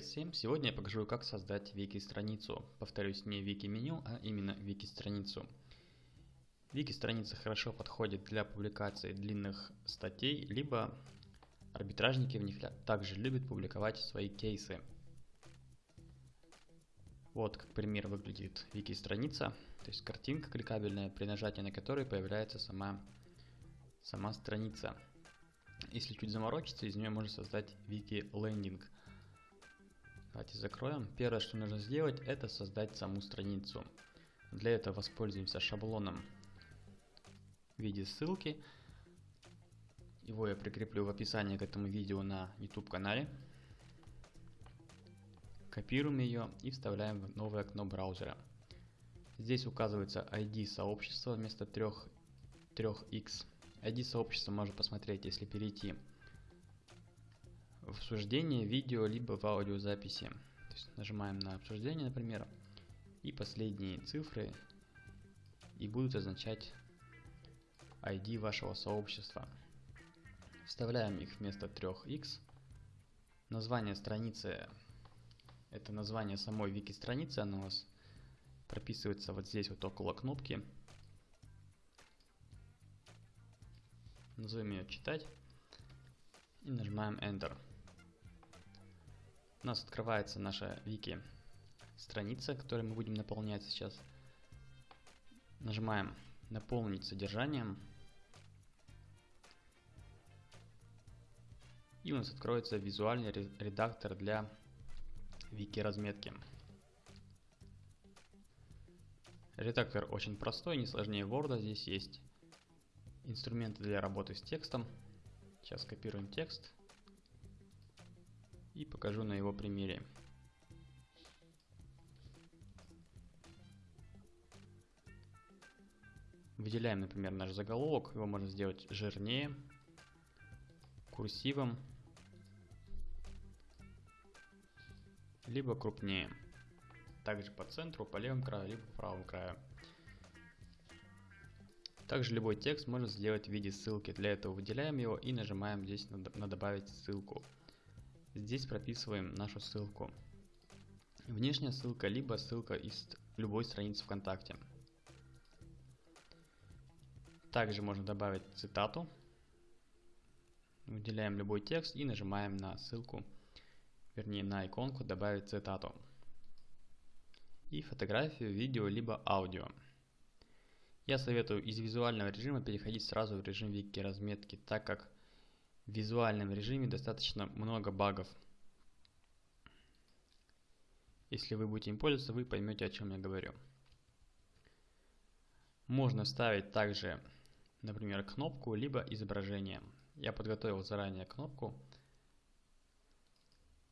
Всем! Сегодня я покажу, как создать вики-страницу. Повторюсь, не вики-меню, а именно вики-страницу. Вики-страница хорошо подходит для публикации длинных статей, либо арбитражники в них также любят публиковать свои кейсы. Вот как пример выглядит вики-страница, то есть картинка кликабельная, при нажатии на которой появляется сама, сама страница. Если чуть заморочиться, из нее можно создать вики-лендинг – Давайте закроем. Первое, что нужно сделать, это создать саму страницу. Для этого воспользуемся шаблоном в виде ссылки. Его я прикреплю в описании к этому видео на YouTube канале. Копируем ее и вставляем в новое окно браузера. Здесь указывается ID сообщества вместо 3, 3x. ID сообщества можно посмотреть, если перейти обсуждение видео, либо в аудиозаписи. То есть нажимаем на обсуждение, например, и последние цифры и будут означать ID вашего сообщества. Вставляем их вместо 3x. Название страницы – это название самой вики-страницы, оно у вас прописывается вот здесь вот около кнопки. Назовем ее «Читать» и нажимаем Enter у нас открывается наша вики страница, которую мы будем наполнять сейчас. Нажимаем наполнить содержанием. И у нас откроется визуальный редактор для вики разметки. Редактор очень простой, не сложнее Word. Здесь есть инструменты для работы с текстом. Сейчас копируем текст и покажу на его примере. Выделяем, например, наш заголовок, его можно сделать жирнее, курсивом, либо крупнее. Также по центру, по левому краю, либо по правому краю. Также любой текст можно сделать в виде ссылки. Для этого выделяем его и нажимаем здесь на, добавить ссылку. Здесь прописываем нашу ссылку. Внешняя ссылка, либо ссылка из любой страницы ВКонтакте. Также можно добавить цитату. Выделяем любой текст и нажимаем на ссылку, вернее на иконку «Добавить цитату». И фотографию, видео, либо аудио. Я советую из визуального режима переходить сразу в режим вики разметки, так как в визуальном режиме достаточно много багов. Если вы будете им пользоваться, вы поймете, о чем я говорю. Можно ставить также, например, кнопку, либо изображение. Я подготовил заранее кнопку.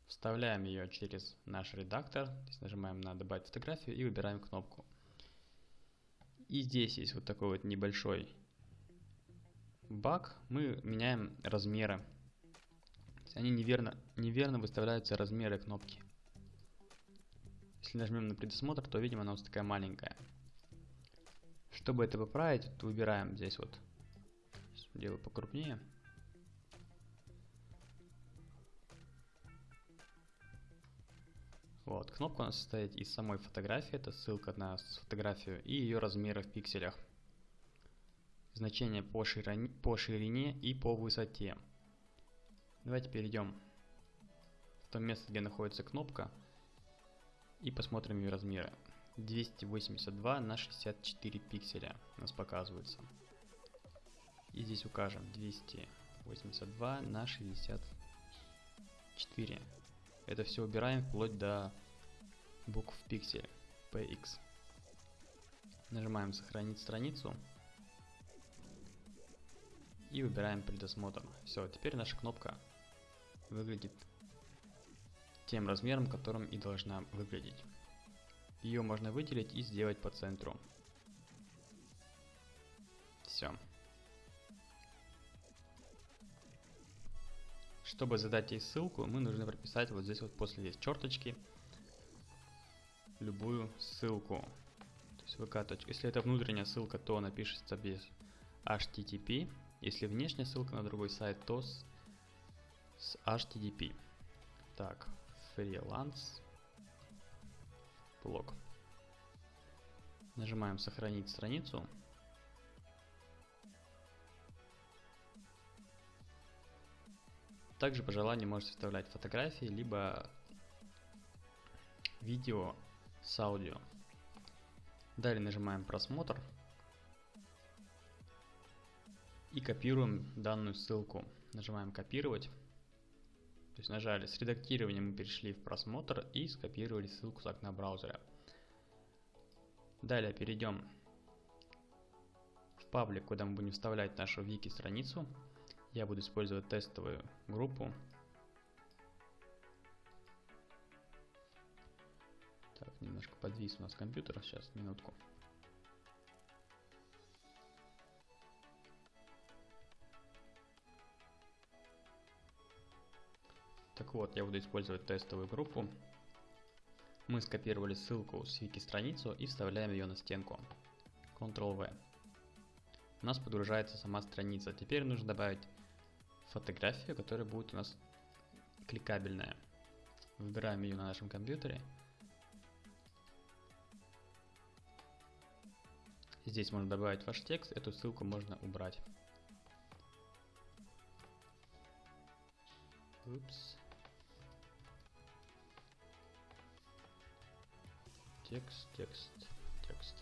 Вставляем ее через наш редактор. Здесь нажимаем на «Добавить фотографию» и выбираем кнопку. И здесь есть вот такой вот небольшой баг, мы меняем размеры. Они неверно, неверно выставляются размеры кнопки. Если нажмем на предосмотр, то видим она нас такая маленькая. Чтобы это поправить, то выбираем здесь вот. Делаю покрупнее. Вот, кнопка у нас состоит из самой фотографии, это ссылка на фотографию, и ее размеры в пикселях значения по ширине, по ширине и по высоте. Давайте перейдем в то место, где находится кнопка и посмотрим ее размеры. 282 на 64 пикселя у нас показывается. И здесь укажем 282 на 64. Это все убираем вплоть до букв пиксель px. Нажимаем сохранить страницу и выбираем предосмотр. Все, теперь наша кнопка выглядит тем размером, которым и должна выглядеть. Ее можно выделить и сделать по центру. Все. Чтобы задать ей ссылку, мы нужно прописать вот здесь вот после здесь черточки любую ссылку. То есть vk. Если это внутренняя ссылка, то напишется без http если внешняя ссылка на другой сайт, то с, с HTTP. Так, фриланс блог. Нажимаем сохранить страницу. Также по желанию можете вставлять фотографии, либо видео с аудио. Далее нажимаем просмотр и копируем данную ссылку. Нажимаем копировать. То есть нажали с редактированием мы перешли в просмотр и скопировали ссылку с окна браузера. Далее перейдем в паблик, куда мы будем вставлять нашу вики страницу. Я буду использовать тестовую группу. Так, немножко подвис у нас компьютер, сейчас, минутку. Вот, я буду использовать тестовую группу. Мы скопировали ссылку с вики-страницу и вставляем ее на стенку. Ctrl-V. У нас подгружается сама страница. Теперь нужно добавить фотографию, которая будет у нас кликабельная. Выбираем ее на нашем компьютере. Здесь можно добавить ваш текст, эту ссылку можно убрать. Упс. Текст, текст, текст.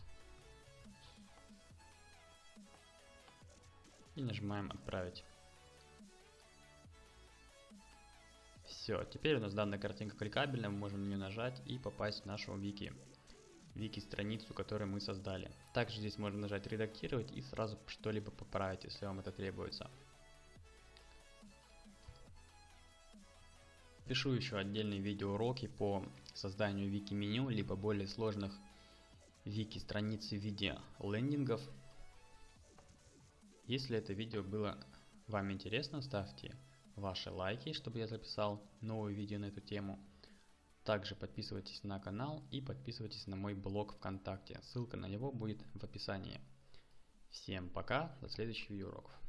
И нажимаем отправить. Все, теперь у нас данная картинка кликабельная, мы можем на нее нажать и попасть в нашу вики. Вики страницу, которую мы создали. Также здесь можно нажать редактировать и сразу что-либо поправить, если вам это требуется. Пишу еще отдельные видеоуроки по созданию вики-меню, либо более сложных вики-страниц в виде лендингов. Если это видео было вам интересно, ставьте ваши лайки, чтобы я записал новое видео на эту тему. Также подписывайтесь на канал и подписывайтесь на мой блог ВКонтакте. Ссылка на него будет в описании. Всем пока, до следующих видеоуроков.